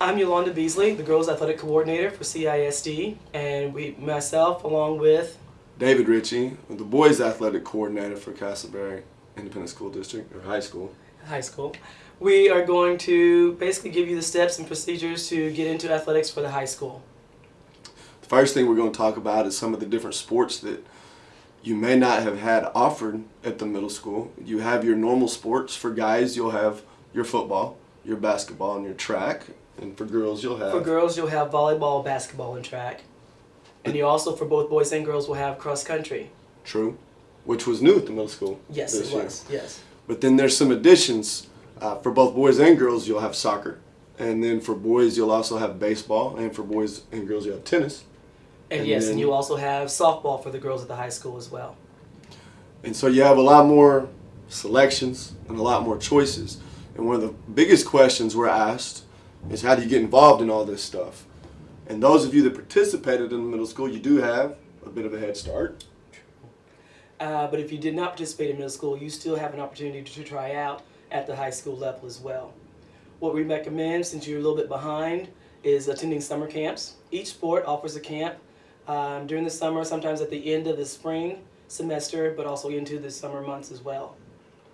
I'm Yolanda Beasley, the girls athletic coordinator for CISD, and we, myself, along with David Ritchie, the boys athletic coordinator for Castleberry Independent School District or high school. high school, we are going to basically give you the steps and procedures to get into athletics for the high school. The first thing we're going to talk about is some of the different sports that you may not have had offered at the middle school. You have your normal sports. For guys, you'll have your football, your basketball, and your track. And for girls, you'll have For girls, you'll have volleyball, basketball, and track. And you also, for both boys and girls, will have cross country. true, which was new at the middle school. Yes, it year. was. Yes. But then there's some additions. Uh, for both boys and girls, you'll have soccer. And then for boys, you'll also have baseball. And for boys and girls, you have tennis. And, And yes, then- and you also have softball for the girls at the high school as well. And so you have a lot more selections and a lot more choices. And one of the biggest questions we're asked is how do you get involved in all this stuff? And those of you that participated in middle school, you do have a bit of a head start. Uh, but if you did not participate in middle school, you still have an opportunity to try out at the high school level as well. What we recommend, since you're a little bit behind, is attending summer camps. Each sport offers a camp um, during the summer, sometimes at the end of the spring semester, but also into the summer months as well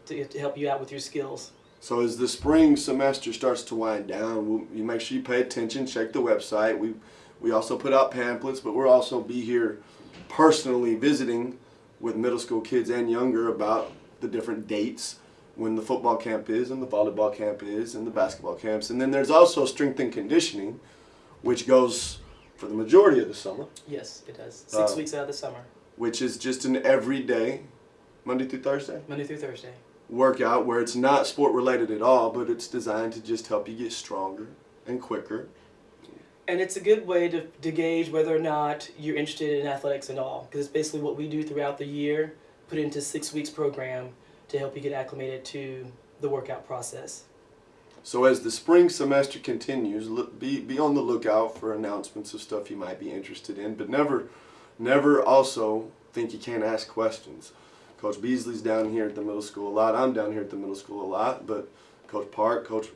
to, to help you out with your skills. So as the spring semester starts to wind down, we'll, you make sure you pay attention, check the website. We, we also put out pamphlets, but we'll also be here personally visiting with middle school kids and younger about the different dates when the football camp is and the volleyball camp is and the basketball camps. And then there's also strength and conditioning, which goes for the majority of the summer, Yes, it does. Six Uh, weeks out of the summer, which is just an everyday, Monday through Thursday, Monday through Thursday. Workout where it's not sport related at all, but it's designed to just help you get stronger and quicker. And it's a good way to, to gauge whether or not you're interested in athletics at all. Because it's basically what we do throughout the year, put into six weeks program to help you get acclimated to the workout process. So as the spring semester continues, look, be be on the lookout for announcements of stuff you might be interested in, but never, never also think you can't ask questions. Coach Beasley's down here at the middle school a lot. I'm down here at the middle school a lot, but Coach Park, Coach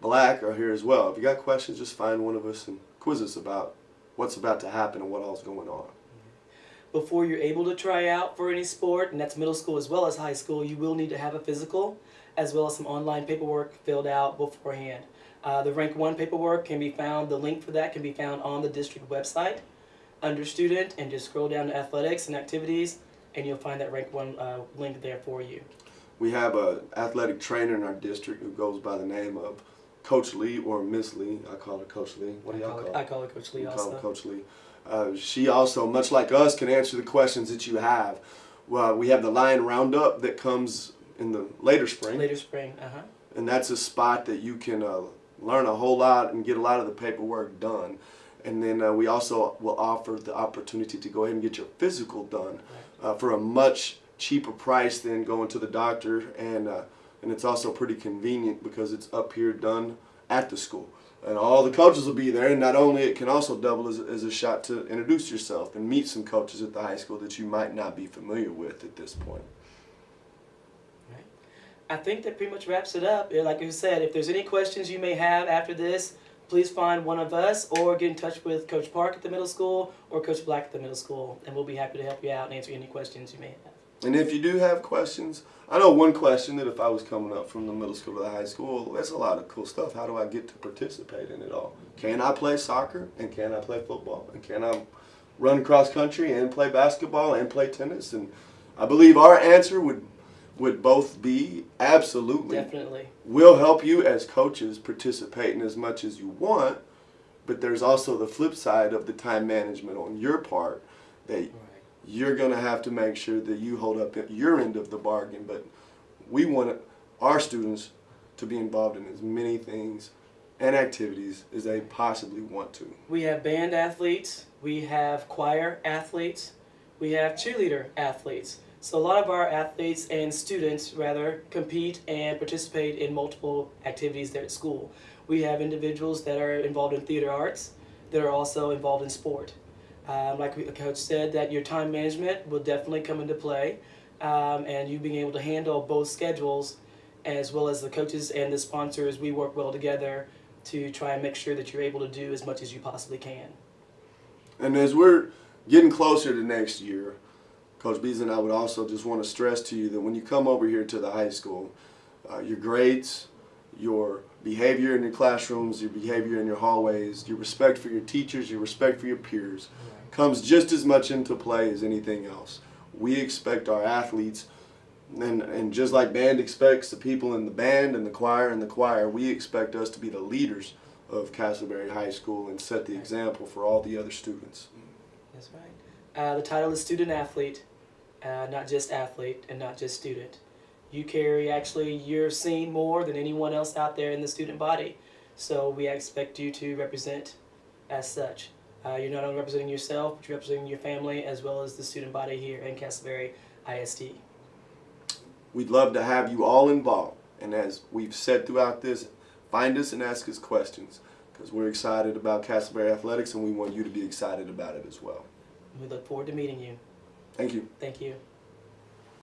Black are here as well. If you got questions, just find one of us and quiz us about what's about to happen and what all's going on. Before you're able to try out for any sport, and that's middle school as well as high school, you will need to have a physical as well as some online paperwork filled out beforehand. Uh, the Rank 1 paperwork can be found, the link for that can be found on the district website under student and just scroll down to athletics and activities and you'll find that Rank 1 uh, link there for you. We have a athletic trainer in our district who goes by the name of Coach Lee or Miss Lee. I call her Coach Lee. What do y'all call, her? I call it Coach Lee You call her Coach Lee. Uh, she also, much like us, can answer the questions that you have. Well, we have the Lion Roundup that comes in the later spring, Later spring, uh-huh. and that's a spot that you can uh, learn a whole lot and get a lot of the paperwork done. And then uh, we also will offer the opportunity to go ahead and get your physical done uh, for a much cheaper price than going to the doctor, and uh, and it's also pretty convenient because it's up here done at the school, and all the coaches will be there. And not only it can also double as, as a shot to introduce yourself and meet some coaches at the high school that you might not be familiar with at this point. I think that pretty much wraps it up. Like I said, if there's any questions you may have after this, please find one of us or get in touch with Coach Park at the middle school or Coach Black at the middle school, and we'll be happy to help you out and answer any questions you may have. And if you do have questions, I know one question that if I was coming up from the middle school to the high school, that's a lot of cool stuff. How do I get to participate in it all? Can I play soccer and can I play football and can I run cross country and play basketball and play tennis? And I believe our answer would would both be absolutely. Definitely. We'll help you as coaches participate in as much as you want, but there's also the flip side of the time management on your part that Right. you're going to have to make sure that you hold up your end of the bargain. But we want our students to be involved in as many things and activities as they possibly want to. We have band athletes, we have choir athletes, we have cheerleader athletes. So a lot of our athletes and students rather compete and participate in multiple activities there at school. We have individuals that are involved in theater arts that are also involved in sport. Um, like we- coach said, that your time management will definitely come into play, um, and you being able to handle both schedules, as well as the coaches and the sponsors, we work well together to try and make sure that you're able to do as much as you possibly can. And as we're getting closer to next year, Coach Beasley and I would also just want to stress to you that when you come over here to the high school, uh, your grades, your behavior in your classrooms, your behavior in your hallways, your respect for your teachers, your respect for your peers comes just as much into play as anything else. We expect our athletes, and, and just like band expects the people in the band and the choir and the choir, we expect us to be the leaders of Castleberry High School and set the example for all the other students. That's right. Uh, the title is student athlete, uh, not just athlete and not just student. You carry actually, you're seen more than anyone else out there in the student body. So we expect you to represent as such. Uh, you're not only representing yourself, but you're representing your family as well as the student body here in Castleberry ISD. We'd love to have you all involved. And as we've said throughout this, find us and ask us questions because we're excited about Castleberry Athletics and we want you to be excited about it as well. We look forward to meeting you. Thank you. Thank you.